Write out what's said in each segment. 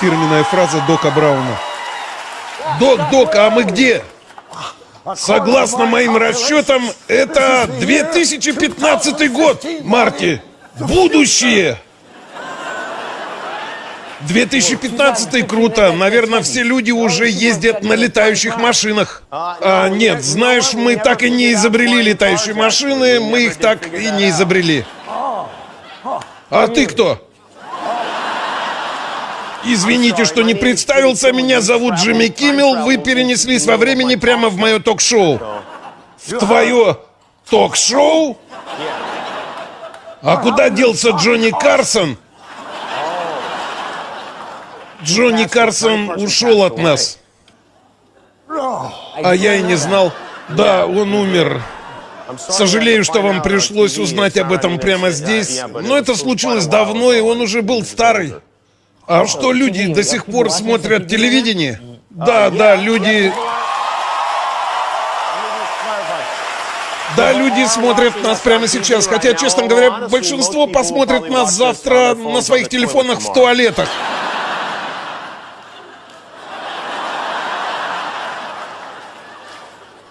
Фирменная фраза Дока Брауна. Док, Док, а мы где? Согласно моим расчетам, это 2015 год, Марти. Будущее. 2015 круто. Наверное, все люди уже ездят на летающих машинах. А нет, знаешь, мы так и не изобрели летающие машины, мы их так и не изобрели. А ты кто? Извините, что не представился, меня зовут Джимми Киммел, вы перенеслись во времени прямо в мое ток-шоу. В твое ток-шоу? А куда делся Джонни Карсон? Джонни Карсон ушел от нас. А я и не знал. Да, он умер. Сожалею, что вам пришлось узнать об этом прямо здесь, но это случилось давно, и он уже был старый. А что, люди до сих пор смотрят телевидение? Да, да, люди... Да, люди смотрят нас прямо сейчас, хотя, честно говоря, большинство посмотрит нас завтра на своих телефонах в туалетах.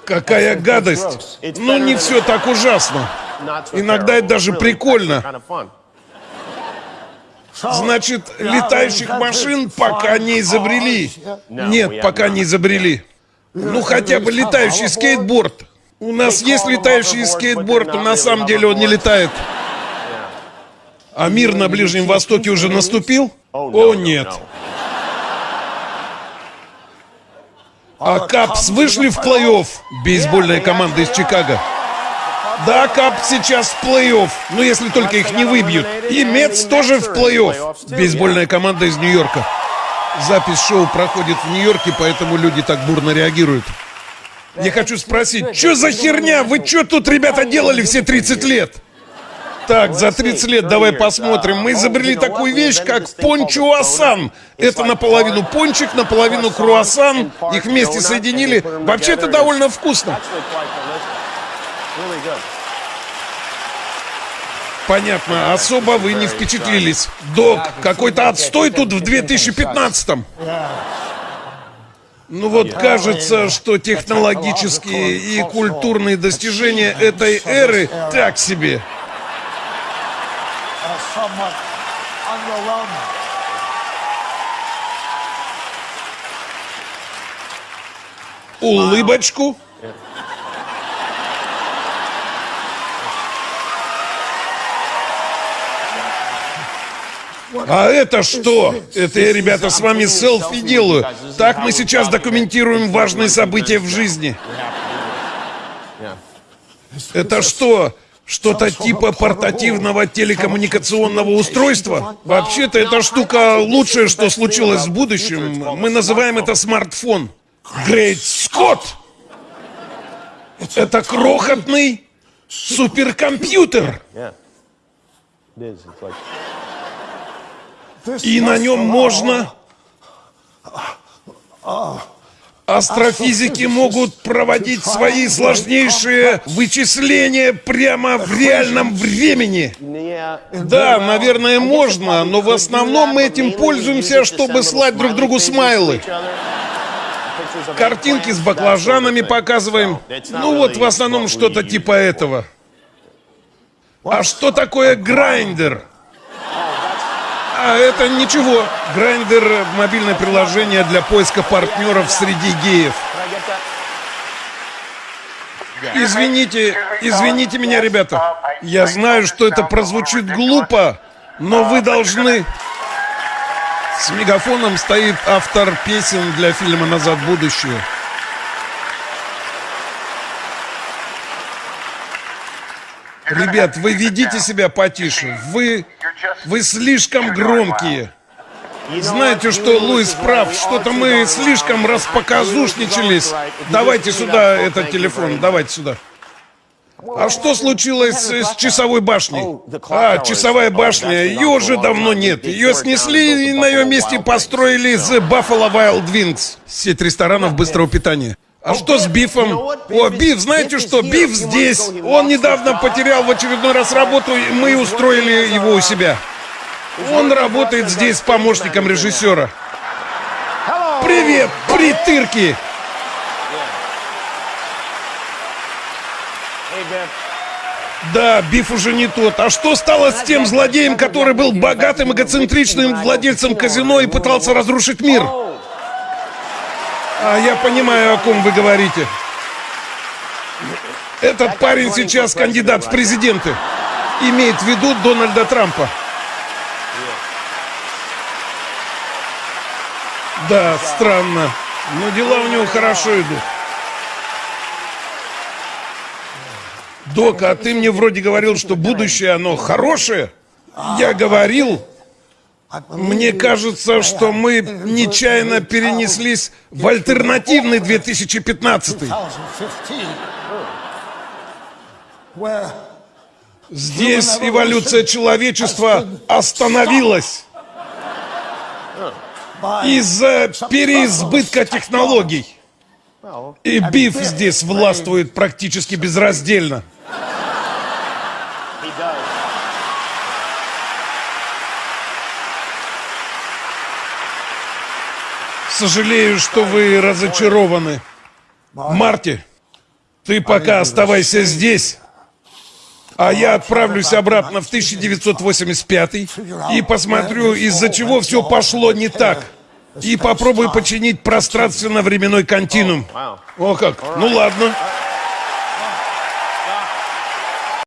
Какая гадость! Ну, не все так ужасно. Иногда это даже прикольно. Значит, летающих машин пока не изобрели. Нет, пока не изобрели. Ну, хотя бы летающий скейтборд. У нас есть летающий скейтборд, но на самом деле он не летает. А мир на Ближнем Востоке уже наступил? О, нет. А Капс вышли в плей-офф? Бейсбольная команда из Чикаго. Да, Кап сейчас в плей-офф, но если только их не выбьют. И Мец тоже в плей-офф. Бейсбольная команда из Нью-Йорка. Запись шоу проходит в Нью-Йорке, поэтому люди так бурно реагируют. Я хочу спросить, что за херня? Вы что тут, ребята, делали все 30 лет? Так, за 30 лет давай посмотрим. Мы изобрели такую вещь, как пончуасан. Это наполовину пончик, наполовину круассан. Их вместе соединили. Вообще это довольно вкусно. Понятно, особо вы не впечатлились. Док, какой-то отстой тут в 2015-м. Ну вот кажется, что технологические и культурные достижения этой эры так себе. Улыбочку. А это что? Это я, ребята, с вами селфи делаю. Так мы сейчас документируем важные события в жизни. Это что? Что-то типа портативного телекоммуникационного устройства? Вообще-то эта штука лучшее, что случилось в будущем. Мы называем это смартфон. Грейт Скотт! Это крохотный суперкомпьютер. И на нем можно... Астрофизики могут проводить свои сложнейшие вычисления прямо в реальном времени. Да, наверное, можно, но в основном мы этим пользуемся, чтобы слать друг другу смайлы. Картинки с баклажанами показываем. Ну вот, в основном что-то типа этого. А что такое грайндер? А это ничего. Grindr — мобильное приложение для поиска партнеров среди геев. Извините, извините меня, ребята. Я знаю, что это прозвучит глупо, но вы должны... С мегафоном стоит автор песен для фильма «Назад в будущее». Ребят, вы ведите себя потише. Вы, вы слишком громкие. Знаете что, Луис прав, что-то мы слишком распоказушничались. Давайте сюда этот телефон, давайте сюда. А что случилось с часовой башней? А, часовая башня, ее уже давно нет. Ее снесли и на ее месте построили The Buffalo Wild Wings, сеть ресторанов быстрого питания. А что с Бифом? О, Биф, знаете что? Биф здесь. Он недавно потерял в очередной раз работу, и мы устроили его у себя. Он работает здесь помощником режиссера. Привет, притырки! Да, Биф уже не тот. А что стало с тем злодеем, который был богатым, эгоцентричным владельцем казино и пытался разрушить мир? А я понимаю, о ком вы говорите. Этот парень сейчас кандидат в президенты. Имеет в виду Дональда Трампа. Да, странно. Но дела у него хорошо идут. Док, а ты мне вроде говорил, что будущее оно хорошее? Я говорил. Мне кажется, что мы нечаянно перенеслись в альтернативный 2015. Здесь эволюция человечества остановилась из-за переизбытка технологий. И Биф здесь властвует практически безраздельно. Сожалею, что вы разочарованы. Марти, ты пока оставайся здесь, а я отправлюсь обратно в 1985 и посмотрю, из-за чего все пошло не так. И попробую починить пространственно-временной континуум. О как, ну ладно.